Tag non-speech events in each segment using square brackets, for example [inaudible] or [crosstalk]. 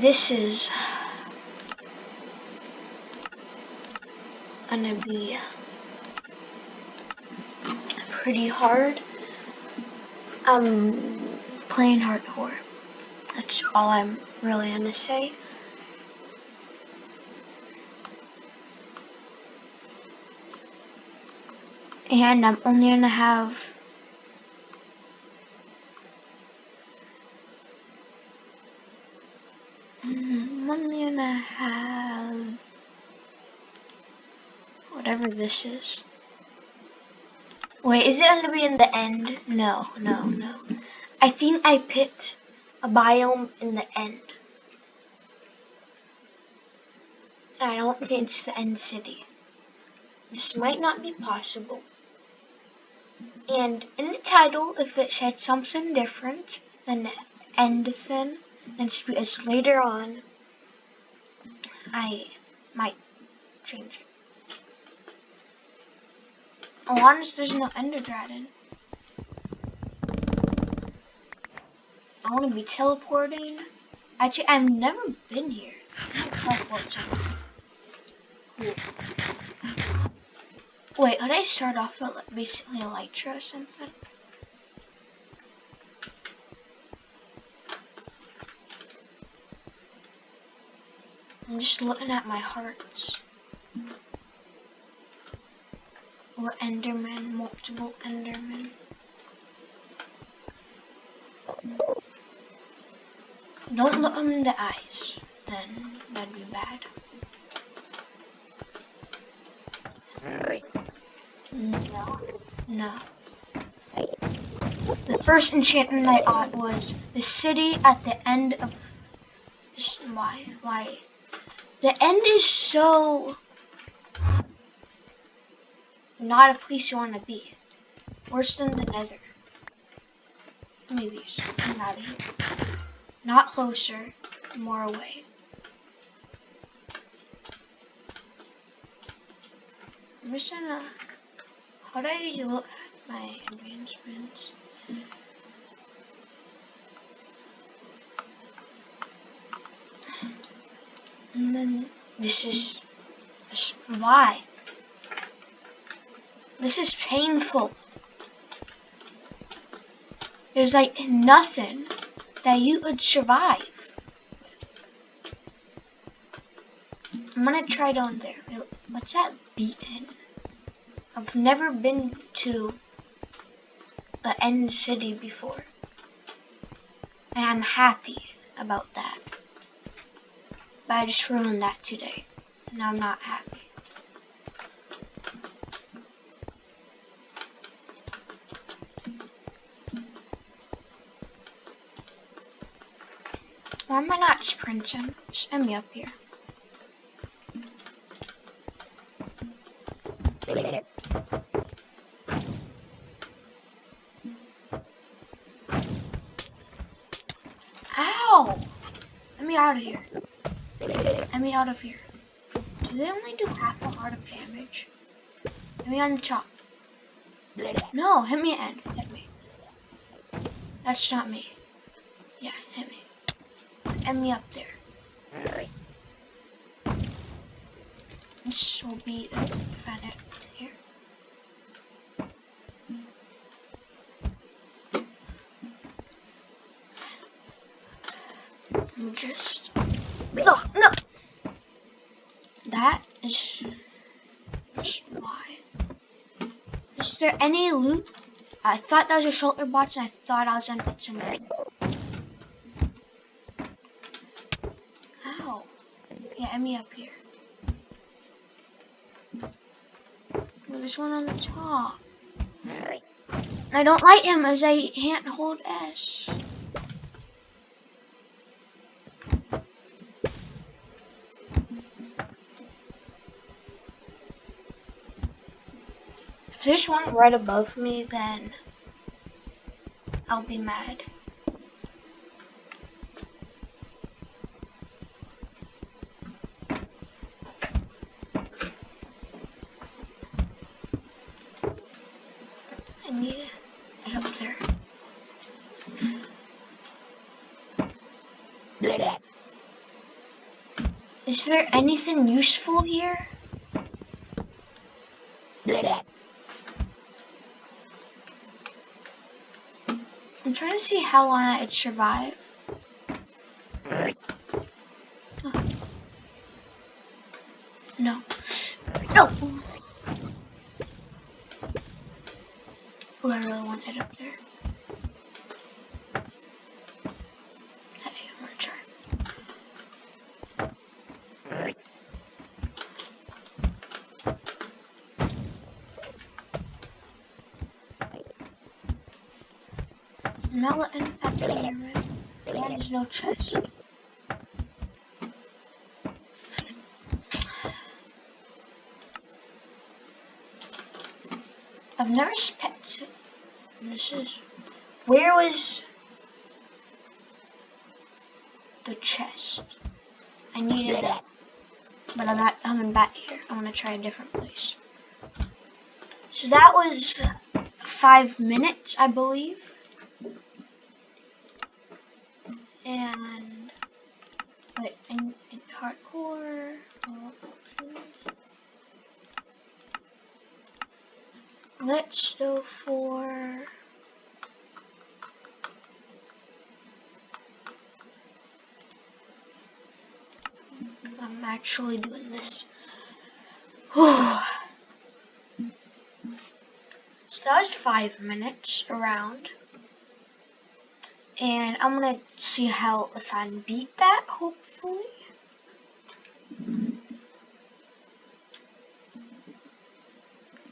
this is gonna be pretty hard. I'm playing hardcore. That's all I'm really gonna say. And I'm only gonna have I'm only gonna have this is. Wait, is it gonna be in the end? No, no, no. I think I picked a biome in the end. I don't think it's the end city. This might not be possible. And in the title, if it said something different than Endison, and it's later on, I might change it. As there's no Ender Dragon. I want to be teleporting. Actually, I've never been here. Teleport. Cool. Wait, could I start off with like, basically Elytra or something? I'm just looking at my hearts. Or Enderman, multiple Enderman. Don't look them in the eyes, then that'd be bad. No, no. The first enchantment I got was the city at the end of. Why? Why? The end is so not a place you want to be. Worse than the nether. Maybe I'm out of here. Not closer, more away. I'm just gonna. How do I look at my advancements? And then this is why. This is painful. There's like nothing that you could survive. I'm gonna try down there. What's that beacon? I've never been to the end city before. And I'm happy about that. But I just ruined that today. And I'm not happy. Why am I not sprinting? Send me up here. Ow! Let me out of here. Let me out of here. Do they only do half a heart of damage? Hit me on the chop. No, hit me end. Hit me. That's not me. Hit me. Up there. This will be the defendant here. I'm just no no that is just why. Is there any loot? I thought that was a shulker box and I thought I was gonna put some Ow. Yeah, me up here. Well, there's one on the top. I don't like him as I can't hold S. If there's one right above me, then I'll be mad. Is there anything useful here? I'm trying to see how long I'd survive. No. No! Oh, I really want it up there. Hey, I'm gonna try. Be. There's no chest. I've never spent it. This is where was the chest? I needed that, but I'm not coming back here. I want to try a different place. So that was five minutes, I believe. And wait, in, in hardcore. Oh, Let's go for I'm actually doing this. [sighs] so that was five minutes around. And I'm gonna see how if I beat that, hopefully.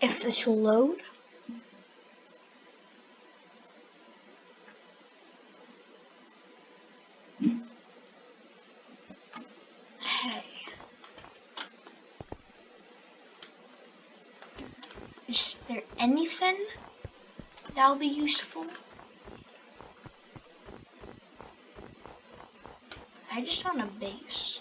If this will load. Hey. Is there anything that'll be useful? I just want a base.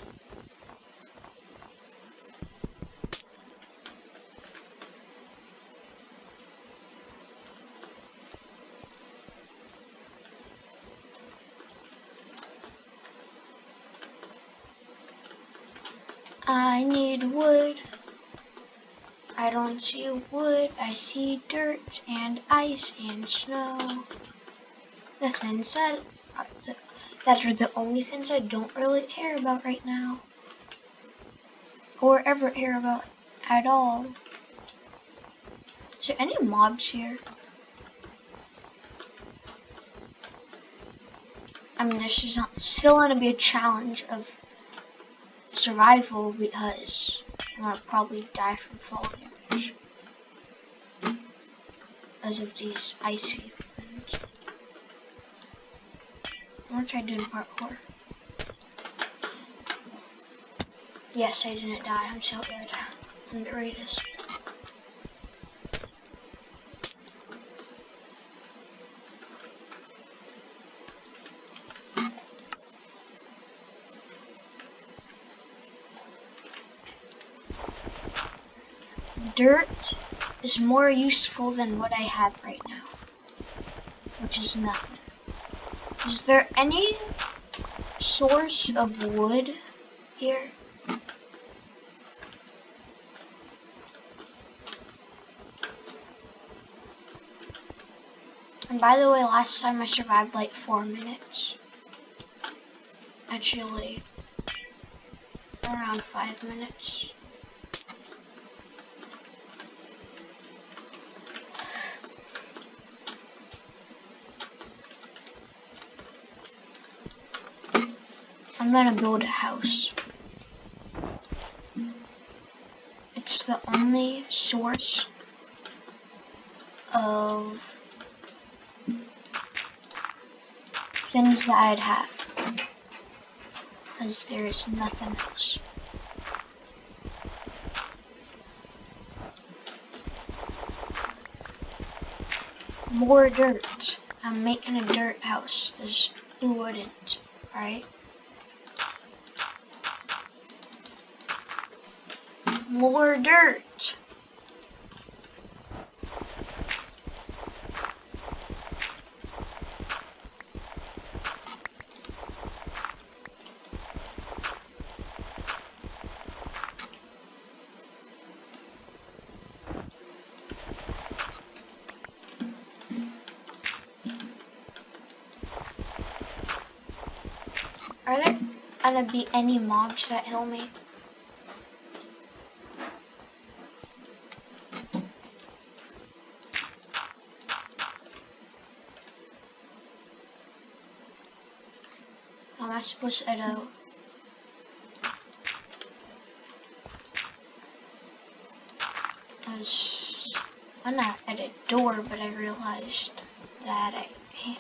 I need wood. I don't see wood, I see dirt and ice and snow. The things that that are the only things I don't really care about right now. Or ever care about at all. Is there any mobs here? I mean, this is still going to be a challenge of survival because I'm gonna probably die from fall damage because of these icy things. I'm gonna try doing parkour. Yes, I didn't die. I'm still good. I'm the greatest. Dirt is more useful than what I have right now, which is nothing. Is there any source of wood here? And by the way, last time I survived like four minutes. Actually, around five minutes. I'm gonna build a house. It's the only source of things that I'd have. Because there is nothing else. More dirt. I'm making a dirt house, because you wouldn't, right? more dirt. Are there gonna be any mobs that kill me? How am I supposed to edit? I was gonna edit door, but I realized that I can't.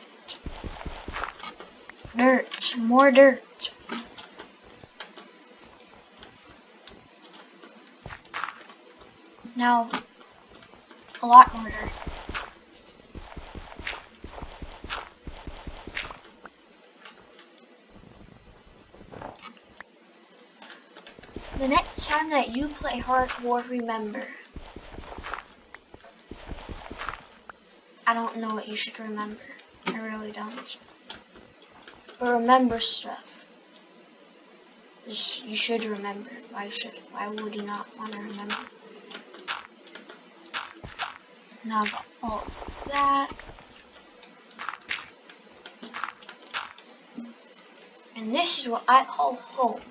Dirt, more dirt. Now, a lot more dirt. The next time that you play hard hardcore, remember. I don't know what you should remember. I really don't. But remember stuff. You should remember. Why should? Why would you not want to remember? Now all that. And this is what I call home.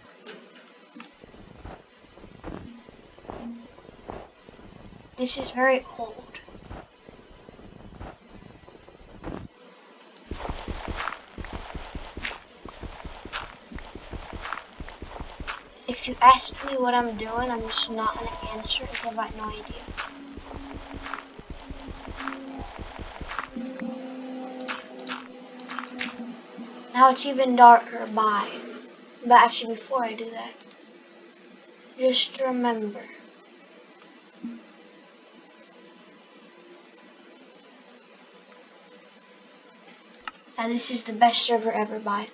This is very cold. If you ask me what I'm doing, I'm just not going to answer if I've got no idea. Now it's even darker by. But actually before I do that, just remember. That this is the best server ever by.